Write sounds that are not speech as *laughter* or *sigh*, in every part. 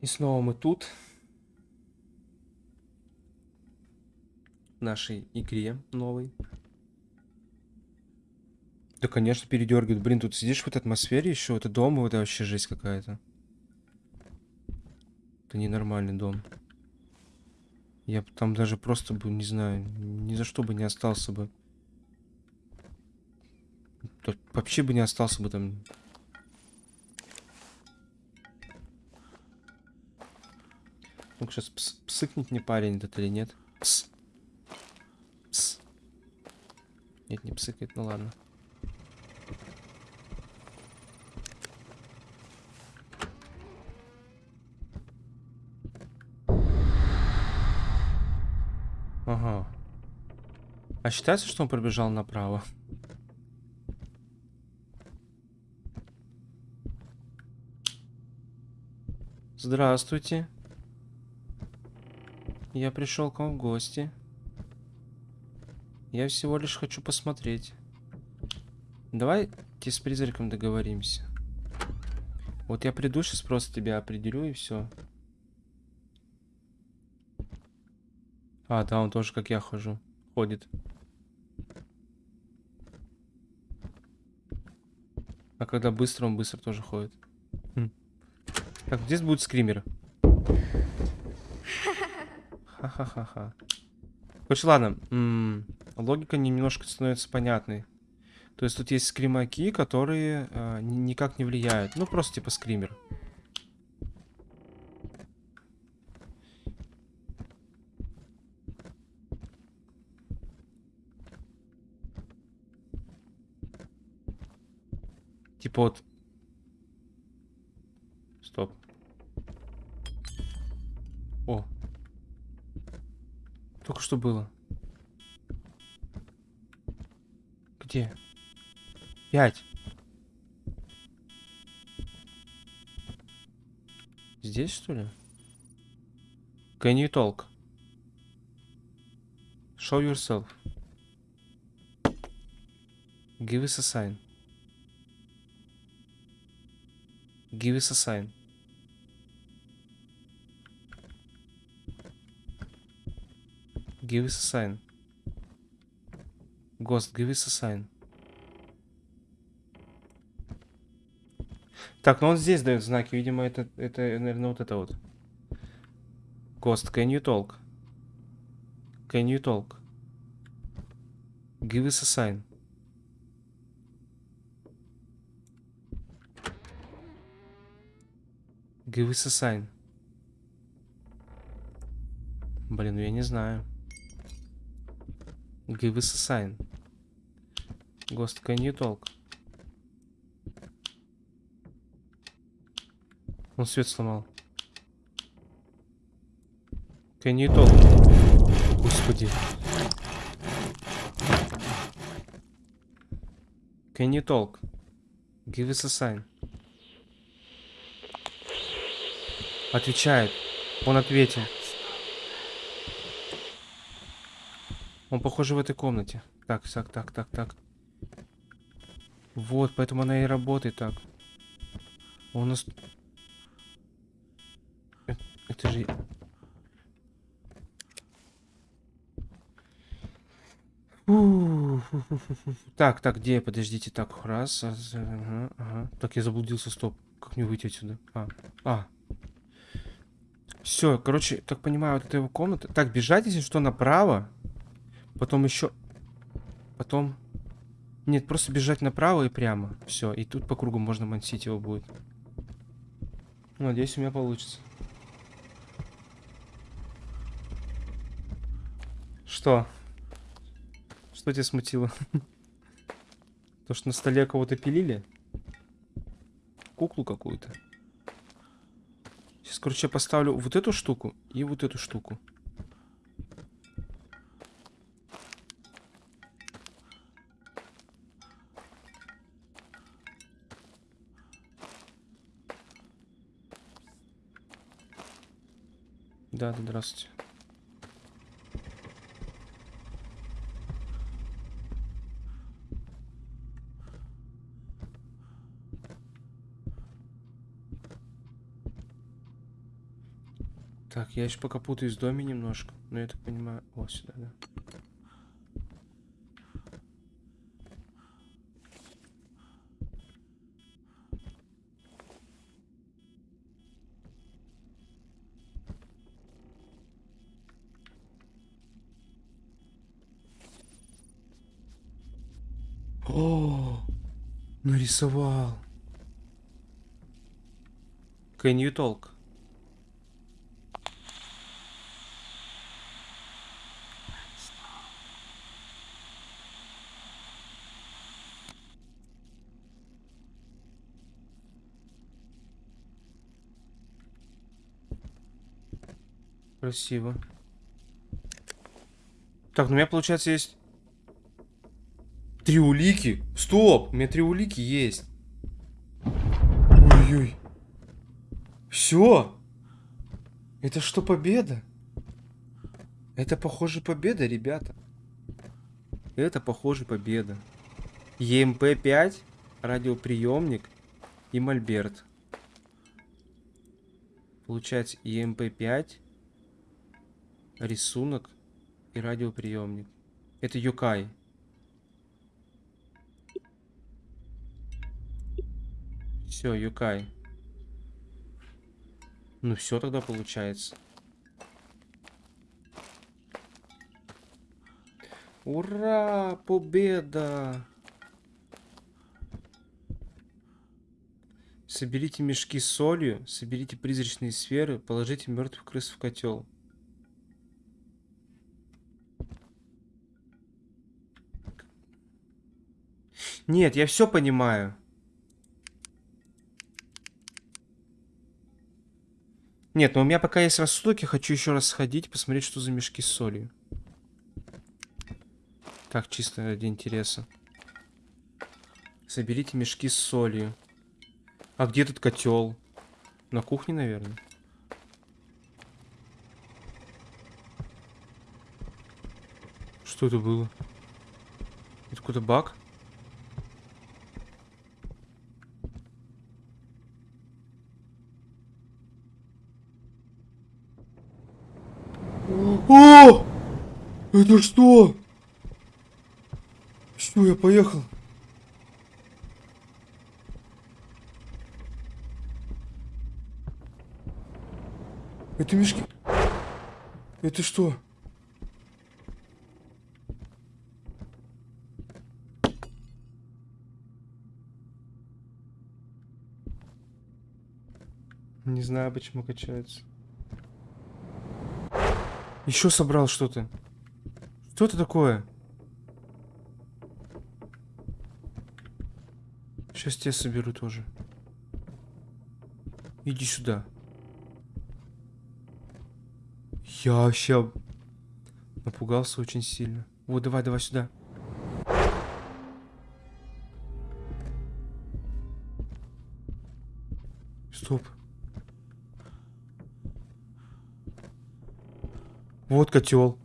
И снова мы тут. В нашей игре новой. Да, конечно, передергивает. Блин, тут сидишь в этой атмосфере еще. Это дом, это вообще жесть какая-то. Это ненормальный дом. Я там даже просто бы, не знаю, ни за что бы не остался бы. Тут вообще бы не остался бы там. Ну сейчас пс псыкнет не парень этот или нет? Пс. Пс. Нет, не псыкает, ну ладно. Ага. А считается, что он пробежал направо? Здравствуйте. Я пришел к вам в гости. Я всего лишь хочу посмотреть. Давайте с призраком договоримся. Вот я приду, сейчас просто тебя определю и все. А, да, он тоже как я хожу. Ходит. А когда быстро, он быстро тоже ходит. Хм. Так, здесь будет скример. Ха-ха-ха-ха. Короче, ладно. М -м, логика немножко становится понятной. То есть тут есть скримаки, которые э, никак не влияют. Ну, просто типа скример. Типа вот... Стоп. О. Только что было. Где? Пять. Здесь, что ли? Can you talk? Show yourself. Give us a sign. Give us a sign. Give us a sign. Ghost, give us a sign. Так, ну он здесь дает знаки. Видимо, это, это, наверное, вот это вот. Ghost, can you talk? Can you talk? Give us a sign. Give us a sign. Блин, ну я не знаю. Give us a sign. Ghost, can you talk? Он свет сломал. Can you talk? Господи. Can you talk? Give us a sign. Отвечает. Он ответил. Он, похоже, в этой комнате. Так, так, так, так, так. Вот, поэтому она и работает так. Он у нас... Это, это же... Так, так, где? Подождите, так, раз, ага, ага. Так, я заблудился, стоп. Как мне выйти отсюда? А, а, все, короче, так понимаю, вот это его комната. Так, бежать, если что, направо. Потом еще... Потом... Нет, просто бежать направо и прямо. Все, и тут по кругу можно мансить его будет. Надеюсь, у меня получится. Что? Что тебя смутило? *laughs* То, что на столе кого-то пилили? Куклу какую-то. Сейчас, короче, я поставлю вот эту штуку и вот эту штуку. Да, да, здравствуйте. Так, я еще пока путаюсь в доме немножко. Но я так понимаю... О, сюда, да. О, нарисовал. Can you talk? Красиво. Так, ну у меня получается есть три улики. Стоп, у меня три улики есть. Ой-ой. Все. Это что, победа? Это, похоже, победа, ребята. Это, похоже, победа. ЕМП-5, радиоприемник и мольберт. Получается, ЕМП-5, рисунок и радиоприемник. Это Юкай. Все, Юкай. Ну все тогда получается. Ура! Победа! Соберите мешки с солью, соберите призрачные сферы, положите мертвых крыс в котел. Нет, я все понимаю. Нет, но у меня пока есть рассудок, я хочу еще раз сходить, посмотреть, что за мешки с солью. Так, чисто ради интереса. Соберите мешки с солью. А где тут котел? На кухне, наверное. Что это было? Это какой-то баг? О! Это что? Все, я поехал. Это мешки. Это что? Не знаю, почему качается. Еще собрал что-то. Что это такое? Сейчас тебя соберу тоже. Иди сюда. Я вообще напугался очень сильно. Вот, давай, давай сюда. Стоп. Вот котел.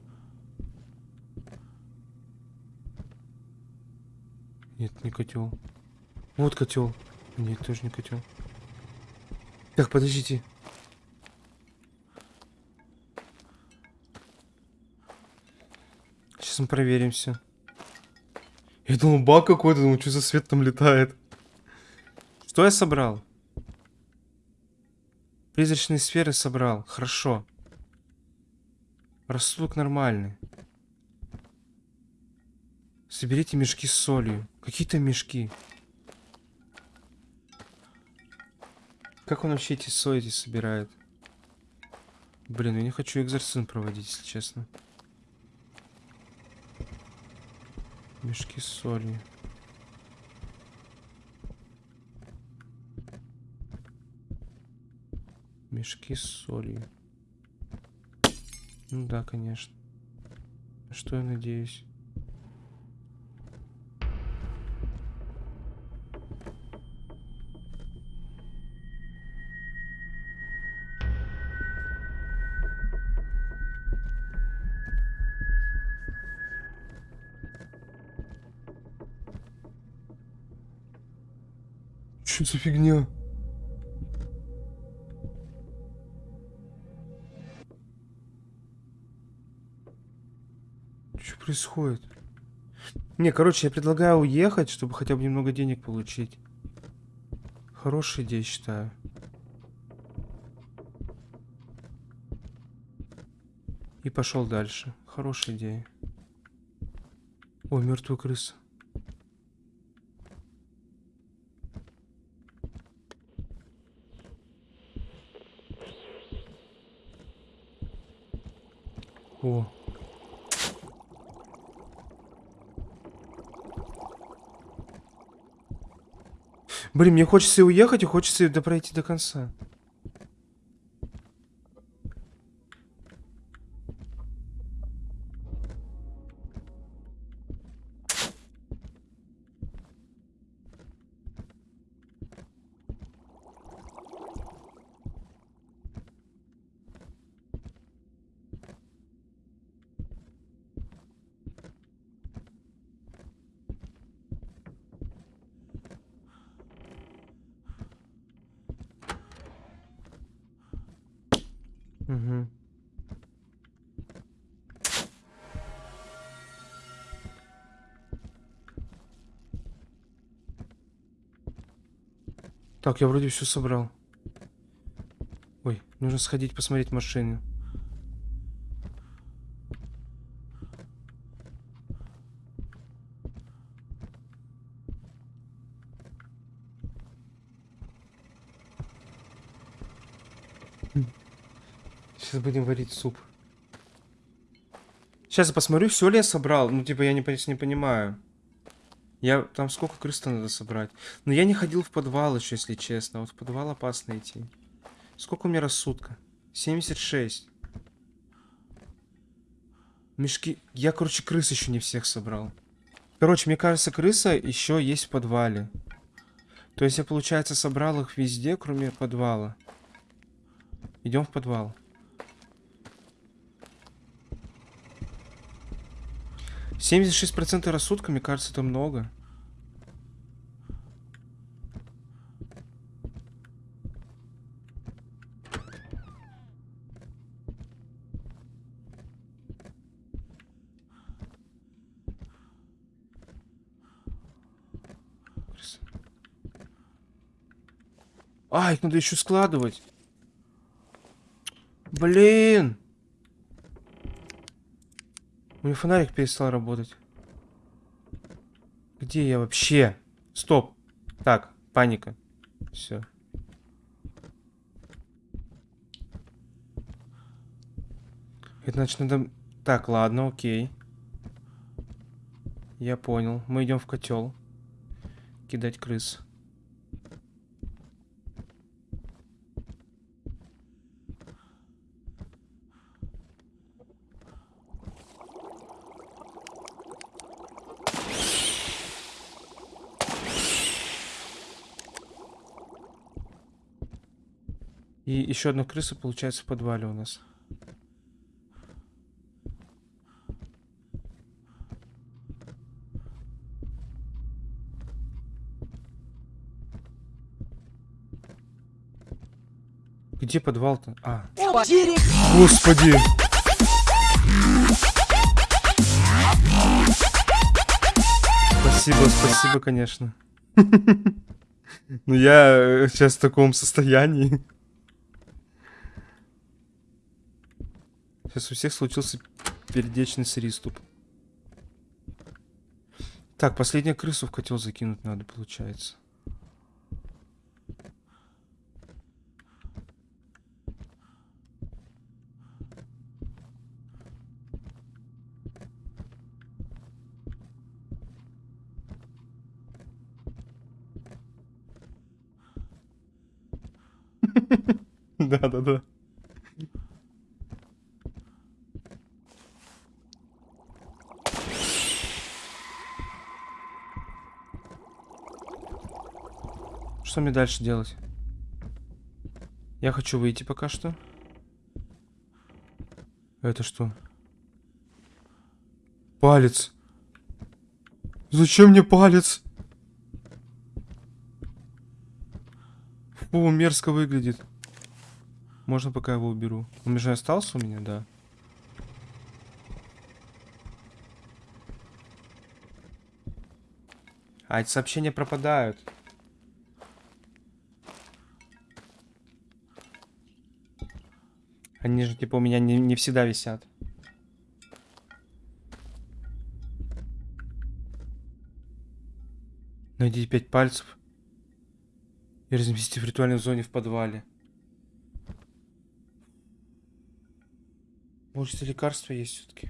Нет, не котел. Вот котел. Нет, тоже не котел. Так, подождите. Сейчас мы проверим все. Я думал, баг какой-то, думал, что за свет там летает. Что я собрал? Призрачные сферы собрал. Хорошо. Рассудок нормальный. Соберите мешки с солью. Какие-то мешки. Как он вообще эти эти собирает? Блин, я не хочу экзорцизм проводить, если честно. Мешки с солью. Мешки с солью. Ну да, конечно. Что я надеюсь? Что за фигня? Что происходит? Не, короче, я предлагаю уехать, чтобы хотя бы немного денег получить. Хорошая идея, считаю. И пошел дальше. Хорошая идея. О, мертвая крыса. О. Блин, мне хочется и уехать, и хочется и пройти до конца. Угу. Так, я вроде все собрал. Ой, нужно сходить посмотреть машину. Сейчас будем варить суп. Сейчас я посмотрю, все ли я собрал. Ну, типа, я не, не понимаю. Я... Там сколько крыс надо собрать? Но я не ходил в подвал еще, если честно. Вот в подвал опасно идти. Сколько у меня рассудка? 76. Мешки... Я, короче, крыс еще не всех собрал. Короче, мне кажется, крыса еще есть в подвале. То есть я, получается, собрал их везде, кроме подвала. Идем в подвал. 76% рассудка, мне кажется, это много. А, их надо еще складывать. Блин. У меня фонарик перестал работать. Где я вообще? Стоп. Так, паника. Все. Это значит надо... Так, ладно, окей. Я понял. Мы идем в котел. Кидать крыс. Еще одна крыса получается в подвале у нас. Где подвал-то? А. Господи! Спасибо, спасибо, конечно. *laughs* Ну я сейчас в таком состоянии. Сейчас у всех случился передечный приступ. Так, последнюю крысу в котел закинуть надо, получается. *laughs* Да-да-да. что мне дальше делать? Я хочу выйти пока что. Это что? Палец. Зачем мне палец? Фу, мерзко выглядит. Можно пока его уберу. Он же остался у меня, да. А эти сообщения пропадают. Они же, типа, у меня не, не всегда висят. Найдите пять пальцев и разместите в ритуальной зоне в подвале. Может, лекарства есть все-таки?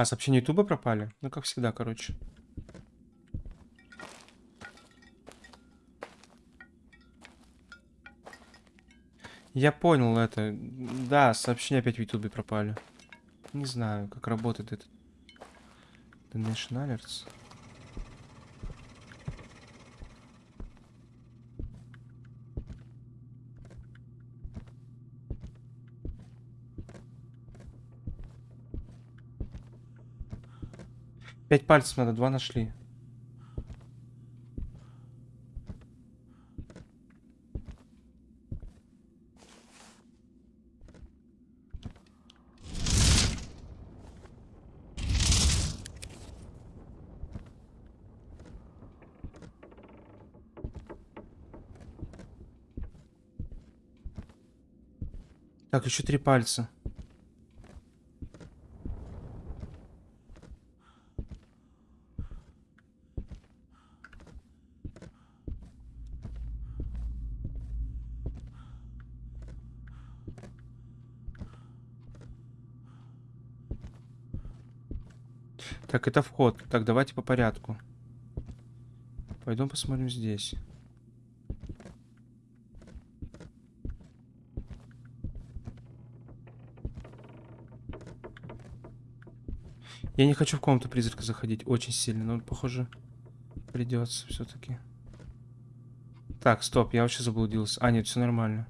А, сообщения Ютуба пропали? Ну, как всегда, короче. Я понял это. Да, сообщения опять в Ютубе пропали. Не знаю, как работает этот Donation Alerts. Пять пальцев надо, два нашли. Так, еще три пальца. Так, это вход. Так, давайте по порядку. Пойдем посмотрим здесь. Я не хочу в комнату призрака заходить очень сильно, но, похоже, придется все-таки. Так, стоп, я вообще заблудился. А, нет, все нормально.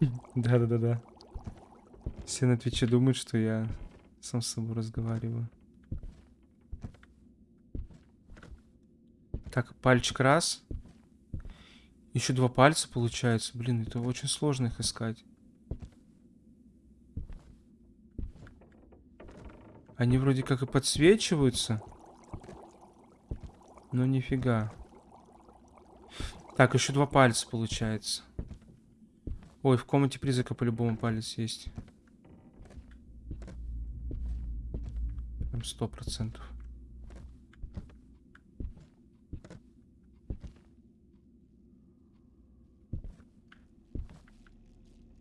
Да-да-да-да. Все на Твиче думают, что я сам с собой разговариваю. Так, пальчик раз. Еще два пальца получается. Блин, это очень сложно их искать. Они вроде как и подсвечиваются. Но нифига. Так, еще два пальца получается. Ой, в комнате призрака по-любому палец есть. Прям сто процентов.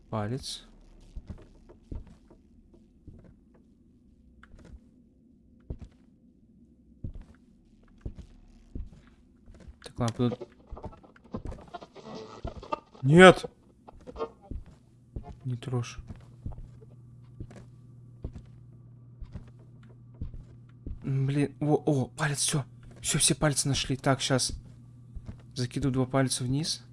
Палец. Так, ладно, Нет! Трожь. Блин, о, о, палец, все. Все, все пальцы нашли. Так, сейчас. Закидываю два пальца вниз.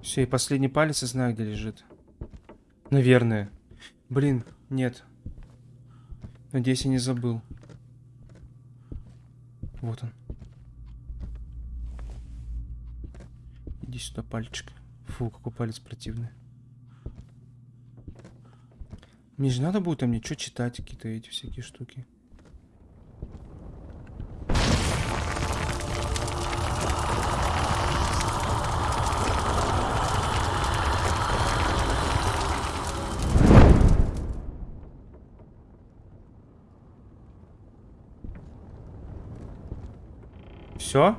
Все, и последний палец я знаю, где лежит. Наверное. Блин, нет. Надеюсь, я не забыл. Вот он. Иди сюда, пальчик. Фу, какой палец противный. Мне же надо будет там ничего читать, какие-то эти всякие штуки. Все?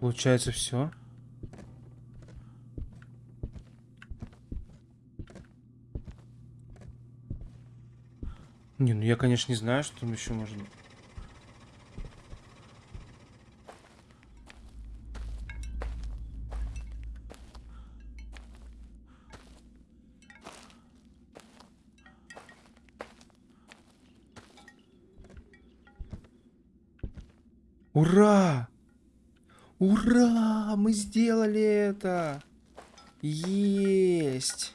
Получается все. Не, ну я, конечно, не знаю, что там еще можно. Ура! Ура! Мы сделали это! Есть!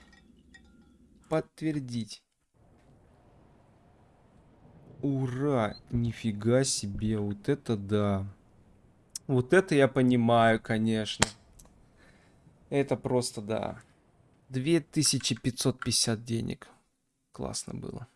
Подтвердить. Ура! Нифига себе, вот это да. Вот это я понимаю, конечно. Это просто да. 2550 денег. Классно было.